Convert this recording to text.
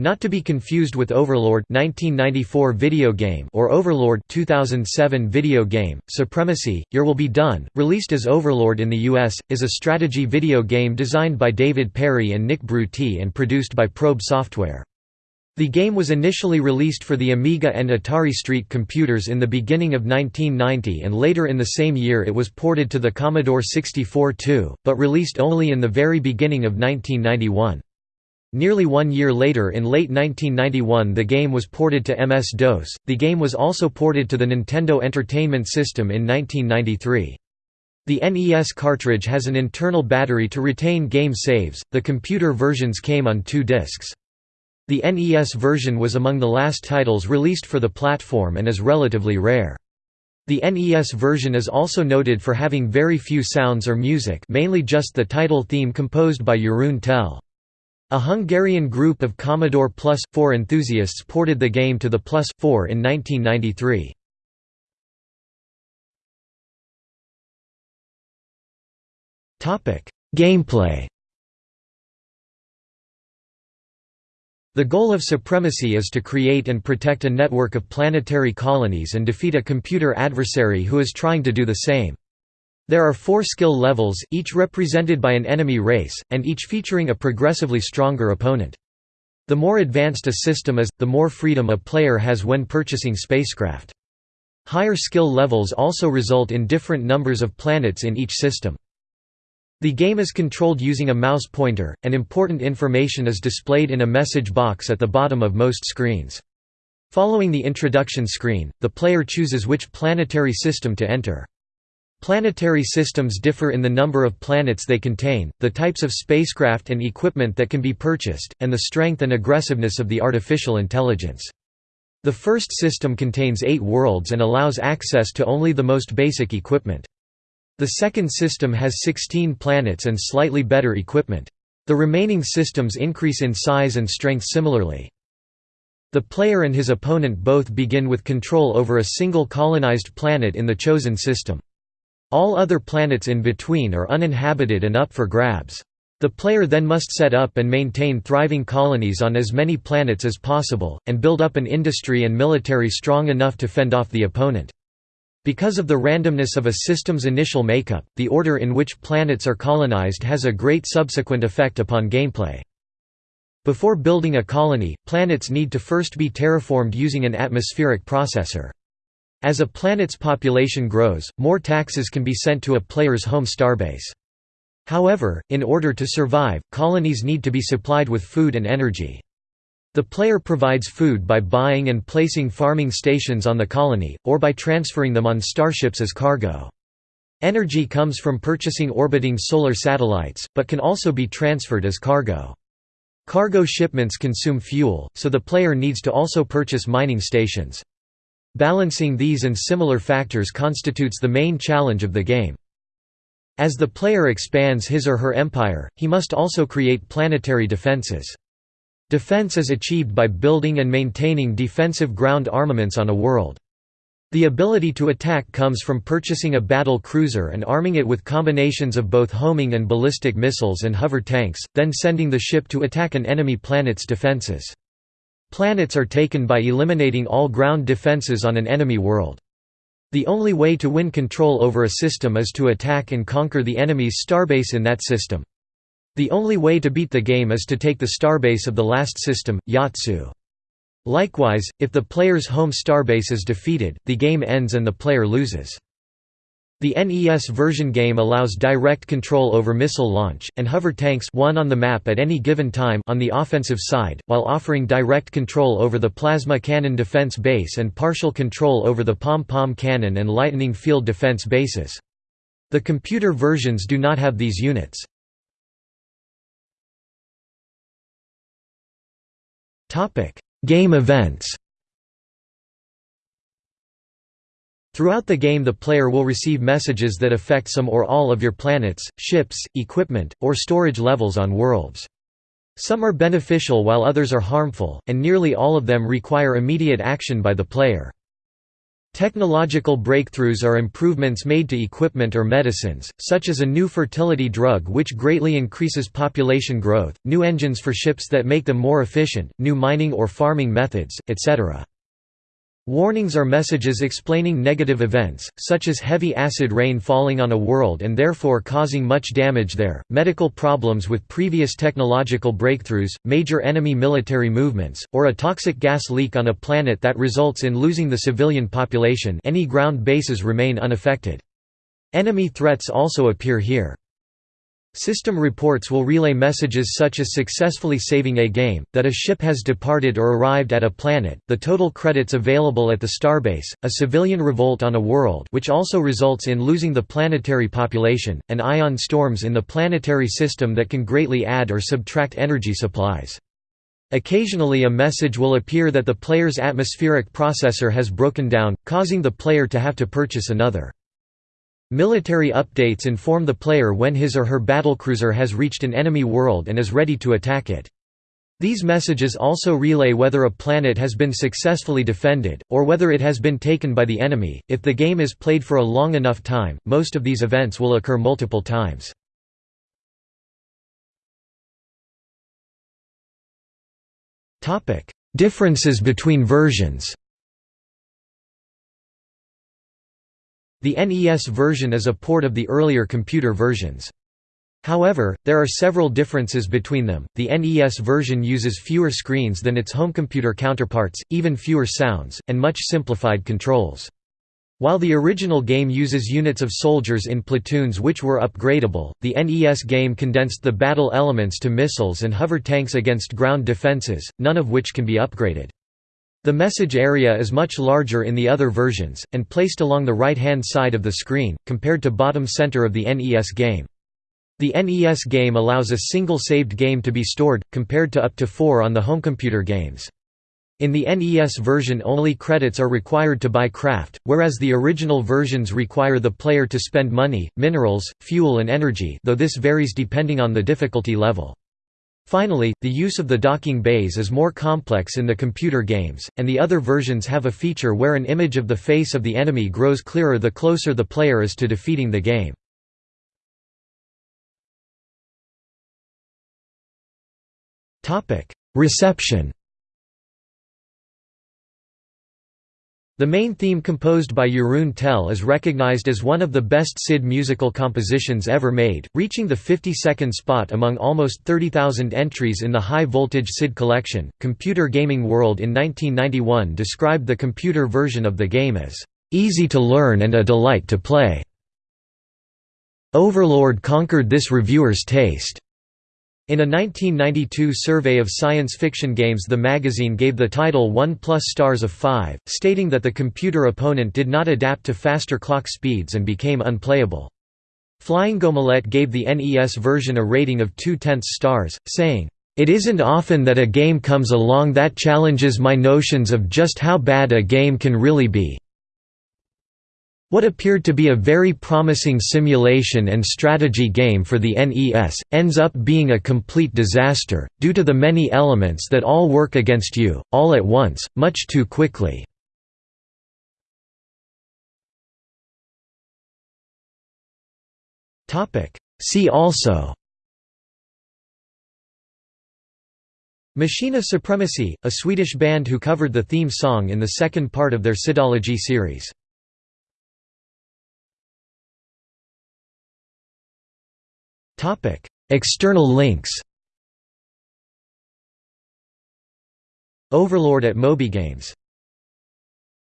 Not to be confused with Overlord 1994 video game or Overlord 2007 video game. Supremacy: Your Will Be Done, released as Overlord in the US, is a strategy video game designed by David Perry and Nick Brutti and produced by Probe Software. The game was initially released for the Amiga and Atari ST computers in the beginning of 1990 and later in the same year it was ported to the Commodore 64 too, but released only in the very beginning of 1991. Nearly one year later in late 1991 the game was ported to MS-DOS, the game was also ported to the Nintendo Entertainment System in 1993. The NES cartridge has an internal battery to retain game saves, the computer versions came on two discs. The NES version was among the last titles released for the platform and is relatively rare. The NES version is also noted for having very few sounds or music mainly just the title theme composed by Jeroen Tel. A Hungarian group of Commodore Plus 4 enthusiasts ported the game to the Plus 4 in 1993. Gameplay The goal of Supremacy is to create and protect a network of planetary colonies and defeat a computer adversary who is trying to do the same. There are four skill levels, each represented by an enemy race, and each featuring a progressively stronger opponent. The more advanced a system is, the more freedom a player has when purchasing spacecraft. Higher skill levels also result in different numbers of planets in each system. The game is controlled using a mouse pointer, and important information is displayed in a message box at the bottom of most screens. Following the introduction screen, the player chooses which planetary system to enter. Planetary systems differ in the number of planets they contain, the types of spacecraft and equipment that can be purchased, and the strength and aggressiveness of the artificial intelligence. The first system contains eight worlds and allows access to only the most basic equipment. The second system has 16 planets and slightly better equipment. The remaining systems increase in size and strength similarly. The player and his opponent both begin with control over a single colonized planet in the chosen system. All other planets in between are uninhabited and up for grabs. The player then must set up and maintain thriving colonies on as many planets as possible, and build up an industry and military strong enough to fend off the opponent. Because of the randomness of a system's initial makeup, the order in which planets are colonized has a great subsequent effect upon gameplay. Before building a colony, planets need to first be terraformed using an atmospheric processor. As a planet's population grows, more taxes can be sent to a player's home starbase. However, in order to survive, colonies need to be supplied with food and energy. The player provides food by buying and placing farming stations on the colony, or by transferring them on starships as cargo. Energy comes from purchasing orbiting solar satellites, but can also be transferred as cargo. Cargo shipments consume fuel, so the player needs to also purchase mining stations. Balancing these and similar factors constitutes the main challenge of the game. As the player expands his or her empire, he must also create planetary defenses. Defense is achieved by building and maintaining defensive ground armaments on a world. The ability to attack comes from purchasing a battle cruiser and arming it with combinations of both homing and ballistic missiles and hover tanks, then sending the ship to attack an enemy planet's defenses. Planets are taken by eliminating all ground defenses on an enemy world. The only way to win control over a system is to attack and conquer the enemy's starbase in that system. The only way to beat the game is to take the starbase of the last system, Yatsu. Likewise, if the player's home starbase is defeated, the game ends and the player loses. The NES version game allows direct control over missile launch, and hover tanks one on the map at any given time on the offensive side, while offering direct control over the plasma cannon defense base and partial control over the pom-pom cannon and lightning field defense bases. The computer versions do not have these units. Game events Throughout the game the player will receive messages that affect some or all of your planets, ships, equipment, or storage levels on worlds. Some are beneficial while others are harmful, and nearly all of them require immediate action by the player. Technological breakthroughs are improvements made to equipment or medicines, such as a new fertility drug which greatly increases population growth, new engines for ships that make them more efficient, new mining or farming methods, etc. Warnings are messages explaining negative events, such as heavy acid rain falling on a world and therefore causing much damage there, medical problems with previous technological breakthroughs, major enemy military movements, or a toxic gas leak on a planet that results in losing the civilian population any ground bases remain unaffected. Enemy threats also appear here. System reports will relay messages such as successfully saving a game, that a ship has departed or arrived at a planet, the total credits available at the starbase, a civilian revolt on a world which also results in losing the planetary population, and ion storms in the planetary system that can greatly add or subtract energy supplies. Occasionally a message will appear that the player's atmospheric processor has broken down, causing the player to have to purchase another. Military updates inform the player when his or her battlecruiser has reached an enemy world and is ready to attack it. These messages also relay whether a planet has been successfully defended, or whether it has been taken by the enemy. If the game is played for a long enough time, most of these events will occur multiple times. Differences between versions The NES version is a port of the earlier computer versions. However, there are several differences between them. The NES version uses fewer screens than its home computer counterparts, even fewer sounds, and much simplified controls. While the original game uses units of soldiers in platoons which were upgradable, the NES game condensed the battle elements to missiles and hover tanks against ground defenses, none of which can be upgraded. The message area is much larger in the other versions, and placed along the right-hand side of the screen, compared to bottom center of the NES game. The NES game allows a single saved game to be stored, compared to up to four on the homecomputer games. In the NES version only credits are required to buy craft, whereas the original versions require the player to spend money, minerals, fuel and energy though this varies depending on the difficulty level. Finally, the use of the docking bays is more complex in the computer games, and the other versions have a feature where an image of the face of the enemy grows clearer the closer the player is to defeating the game. Reception The main theme composed by Jeroen Tel is recognized as one of the best SID musical compositions ever made, reaching the 52nd spot among almost 30,000 entries in the High Voltage SID collection. Computer Gaming World in 1991 described the computer version of the game as easy to learn and a delight to play. Overlord conquered this reviewer's taste. In a 1992 survey of science fiction games the magazine gave the title 1 plus stars of 5, stating that the computer opponent did not adapt to faster clock speeds and became unplayable. Flying Omelette gave the NES version a rating of 2 tenths stars, saying, "...it isn't often that a game comes along that challenges my notions of just how bad a game can really be." What appeared to be a very promising simulation and strategy game for the NES, ends up being a complete disaster, due to the many elements that all work against you, all at once, much too quickly. See also Machinae Supremacy, a Swedish band who covered the theme song in the second part of their Sidology series. External links Overlord at MobyGames